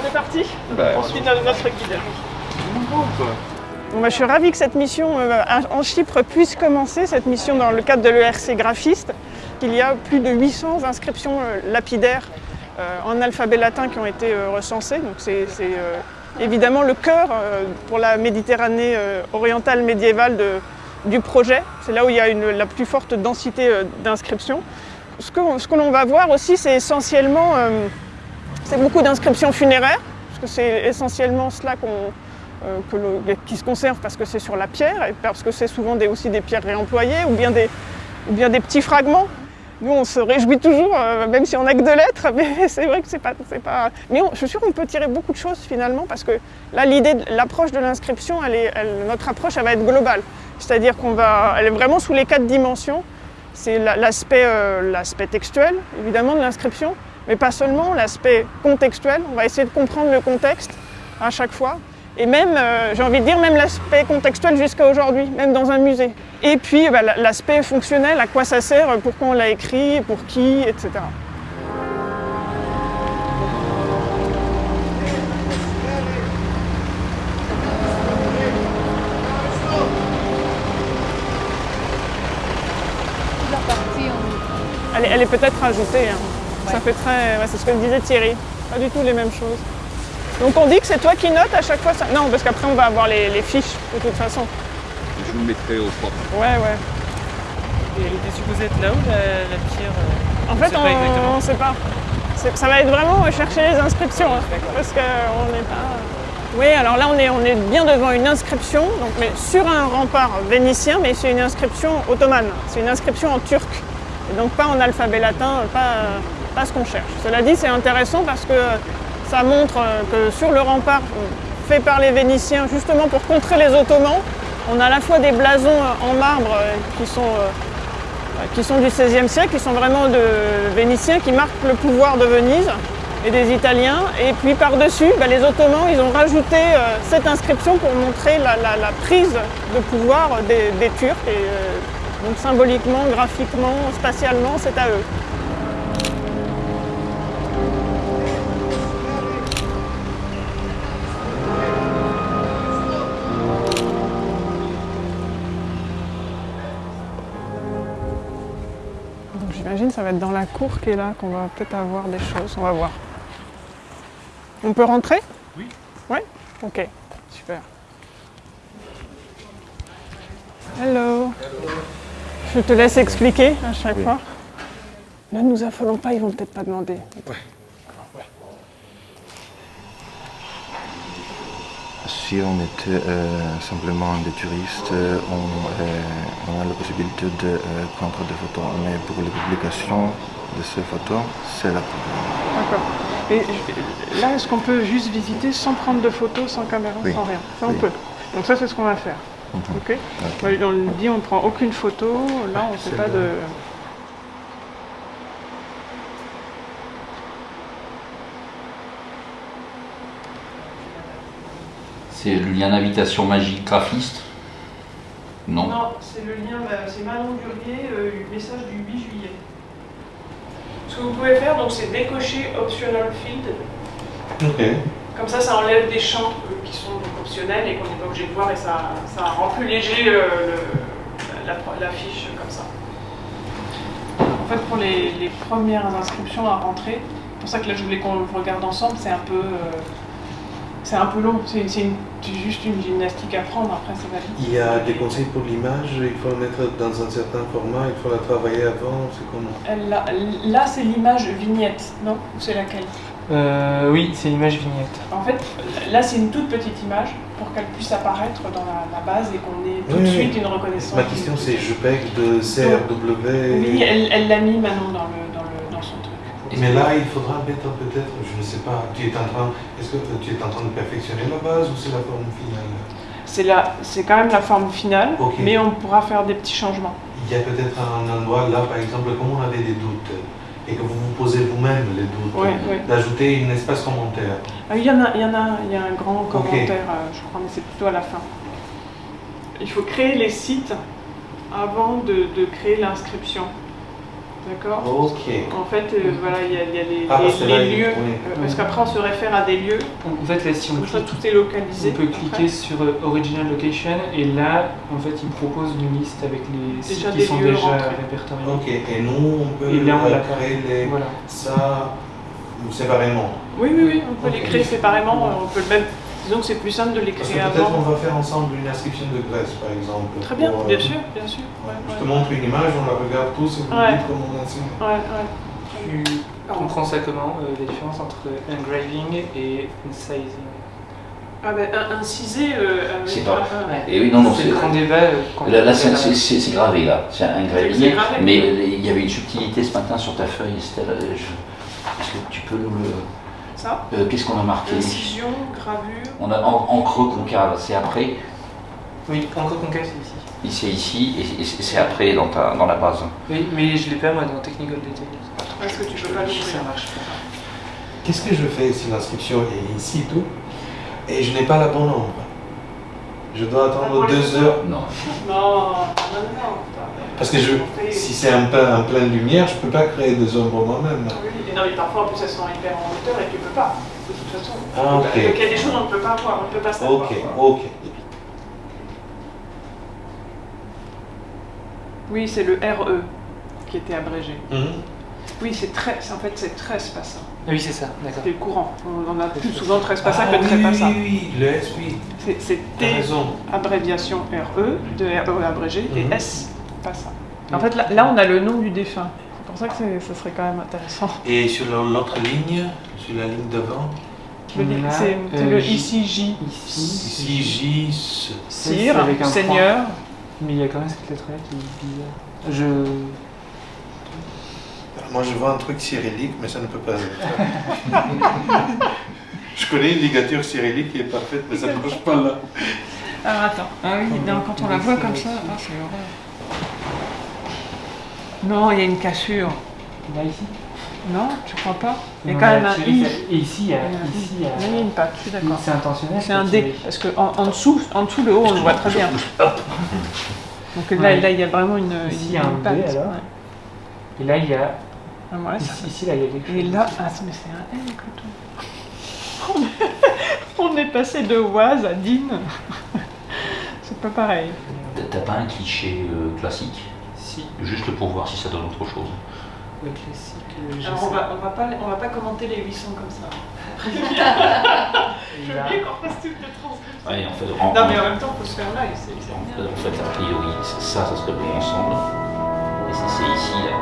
On est parti Bah, On suit notre notre guide. Bon, bah, je suis ravie que cette mission euh, en Chypre puisse commencer, cette mission dans le cadre de l'ERC graphiste. Il y a plus de 800 inscriptions euh, lapidaires euh, en alphabet latin qui ont été recensées. Donc c'est évidemment le cœur pour la Méditerranée orientale médiévale de- du projet. C'est là où il y a une- la plus forte densité d'inscriptions. Ce que, l'on va voir aussi, c'est essentiellement euh, c'est beaucoup d'inscriptions funéraires, parce que c'est essentiellement cela euh, qui se conserve parce que c'est sur la pierre, et parce que c'est souvent aussi des pierres réemployées, ou bien des, ou bien des petits fragments. Nous, on se réjouit toujours, euh, même si on n'a que deux lettres, mais c'est vrai que c'est pas, pas. Mais je suis sûre qu'on peut tirer beaucoup de choses finalement, parce que là, l'idée, l'approche de l'inscription, notre approche, elle va être globale. C'est-à-dire qu'on va, elle est vraiment sous les quatre dimensions. C'est euh, l'aspect textuel, évidemment, de l'inscription, mais pas seulement, l'aspect contextuel. On va essayer de comprendre le contexte à chaque fois. Et même, euh, j'ai envie de dire, même l'aspect contextuel jusqu'à aujourd'hui, même dans un musée. Et puis bah, la- l'aspect fonctionnel, à quoi ça sert, pourquoi on l'a écrit, pour qui, etc. Elle est, elle est peut-être rajoutée. hein. Ça fait très. ouais, c'est ce que disait Thierry. Pas du tout les mêmes choses. Donc on dit que c'est toi qui notes à chaque fois ça? Non, parce qu'après on va avoir les, les fiches de toute façon. Je vous mettrai au propre. Ouais, ouais. Et elle était supposée être là où la, la pierre euh, En fait, on ne sait pas. Ça va être vraiment euh, chercher les inscriptions. hein, parce qu'on n'est pas. Oui, alors là, on est, on est bien devant une inscription, donc, mais sur un rempart vénitien, mais c'est une inscription ottomane. C'est une inscription en turc. Donc pas en alphabet latin, pas, pas ce qu'on cherche. Cela dit, c'est intéressant parce que ça montre euh, que sur le rempart fait par les Vénitiens, justement pour contrer les Ottomans, on a à la fois des blasons euh, en marbre euh, qui sont qui sont du XVIe siècle, qui sont vraiment de vénitiens, qui marquent le pouvoir de Venise et des Italiens. Et puis par-dessus, bah, les Ottomans, ils ont rajouté cette inscription pour montrer la, prise de pouvoir des, Turcs. Donc symboliquement, graphiquement, spatialement, c'est à eux. Donc j'imagine que ça va être dans la cour qui est là qu'on va peut-être avoir des choses. On va voir. On peut rentrer? Oui. Ouais? Ok, super. Hello. Je te laisse expliquer à chaque fois. Ne nous affolons pas, ils vont peut-être pas demander. Si on était euh, simplement des touristes, euh, on, euh, on a la possibilité de euh, prendre des photos. Mais pour les publications de ces photos, c'est la D'accord. Et là, est-ce qu'on peut juste visiter sans prendre de photos, sans caméra, Oui. sans rien? Ça, on Oui. peut. Donc ça, c'est ce qu'on va faire. Mhm. Ok Ouais, On le dit, on ne prend aucune photo. Là, on ne fait c'est pas le- de... C'est le lien d'invitation magique graphiste Non. Non, c'est le lien, bah, c'est Manon Durier, euh, message du 8 juillet. Ce que vous pouvez faire, donc, c'est décocher Optional Field. Ok. Comme ça, ça enlève des champs euh, qui sont donc, optionnels et qu'on n'est pas obligé de voir et ça, ça rend plus léger euh, le- la, la fiche comme ça. En fait, pour les, les premières inscriptions à rentrer, c'est pour ça que là je voulais qu'on le regarde ensemble, c'est un peu, euh, c'est un peu long, c'est juste une gymnastique à prendre, après ça va vite. Il y a des conseils pour l'image, il faut le mettre dans un certain format, il faut la travailler avant, c'est comment? Là, là, c'est l'image vignette, non? Ou c'est laquelle? Euh, oui, c'est l'image vignette. En fait, là, c'est une toute petite image pour qu'elle puisse apparaître dans la, la base et qu'on ait tout Oui, de oui. suite une reconnaissance. Ma question c'est JPEG de CRW. Oui, elle elle l'a mis Manon dans, le, dans, le, dans son truc. Mais là, il faudra mettre peut-être, je ne sais pas, tu es en train, est-ce que tu es en train de perfectionner la base ou c'est la forme finale? C'est la- c'est quand même la forme finale, mais on pourra faire des petits changements. Il y a peut-être un endroit là, par exemple, comme on avait des doutes et que vous vous posez vous-même les doutes, oui. d'ajouter une espace commentaire. Ah, Il y en a, il y en a, il y a un grand commentaire, euh, je crois, mais c'est plutôt à la fin. Il faut créer les sites avant de, de créer l'inscription. D'accord Ok. En fait, euh, voilà, il y a, il y a les, Ah, les- les là, lieux. oui. euh, Parce qu'après, on se réfère à des lieux. En fait, là, si on clique, tout est localisé. on peut après. cliquer sur euh, Original Location et là, en fait, il propose une liste avec les sites qui sont déjà rentrés. répertoriés. Ok. Et nous, on peut Et là, on l'a créer les... Voilà. ça séparément. Oui, oui, oui, on peut les créer séparément. On peut le même. Disons que c'est plus simple de que créer peut-être on avant. va faire ensemble une inscription de Grèce, par exemple. Très bien, pour, euh, bien sûr, bien sûr. Ouais, Je ouais. te montre une image, on la regarde tous et vous me Ouais. dites comment on enseigne. Ouais, ouais. Tu comprends ça comment euh, La différence entre engraving et incising? Ah ben, un- incisé. euh, C'est pas- un- Ouais. Et oui, non, non, c'est grand débat. euh, Là, là, c'est- gravé, là. C'est un gravé. Mais euh, il y avait une subtilité ce matin sur ta feuille, Estelle. je- Est-ce que tu peux nous le. Ça. Euh, Qu'est-ce qu'on a marqué Incision, gravure. On a en, en creux concave, c'est après. Oui, encre concave, c'est ici. C'est ici et c'est- c'est après dans, ta, dans la base. Oui, mais je l'ai pas moi dans Technical Detail. Est-ce que tu peux pas Ça l'ouvrir marche pas. Qu'est-ce que je fais si l'inscription est ici tout? Et je n'ai pas la bonne nombre Je dois attendre Ah, deux heures Non. Non, non, non. parce que je, si c'est en plein, en pleine lumière, je peux pas créer des ombres moi-même. Oui, et non, mais parfois en plus elles sont hyper en hauteur et tu peux pas, de toute façon. Ah, ok. Donc il y a des choses qu'on ne peut pas voir, on ne peut pas savoir. Ok, ok. Oui, c'est le RE qui était abrégé. Mhm. Oui, c'est très, en fait c'est 13 passants. Ah oui, c'est ça, d'accord. C'est le courant. On en a plus souvent 13 passants Ah que 13 oui, passants. oui, oui, le S, oui. C'est- T, abréviation RE, de RE abrégé, et Mhm. S, passant. En fait, là, là, on a le nom du défunt. C'est pour ça que ce serait quand même intéressant. Et sur l'autre ligne, sur la ligne devant, C'est euh, le ici J, Ici, J, Sire, c'est avec un Seigneur. Mais il y a quand même cette lettre-là qui est bizarre. Je. Moi, je vois un truc cyrillique, mais ça ne peut pas être. je connais une ligature cyrillique qui est parfaite, mais ça ne marche pas là. Alors attends, ah oui, non, quand on la voit comme ça, ah, c'est horreur. Non, il y a une cassure. Là, ici? Non, tu crois pas? Il y a quand même un I. Et ici, il y a. Ici, il y a. Il y a une patte, je suis d'accord. C'est intentionnel. C'est un D, parce que en, en dessous, en dessous, le haut, on le voit très bien. Donc là, Ouais. là, il y a vraiment une, Ici, une- il y a un patte. alors. ouais. Et là, il y a. Ah, ça- Ici, ici, là, il y a quelque chose. Et là, ah, mais c'est un L, écoute. On est- On est passé de Oise à Dine. C'est pas pareil. T'as pas un cliché euh, classique? Si, Juste pour voir si ça donne autre chose. le classique. euh, Alors ça. on va, on va pas, on va pas commenter les 800 comme ça. Je veux bien qu'on fasse toutes les transcriptions. Ouais, en fait, en, Non mais en même temps, faut se faire live, en fait, a priori, ça, ça serait bon ensemble. Et c'est c'est ici, là,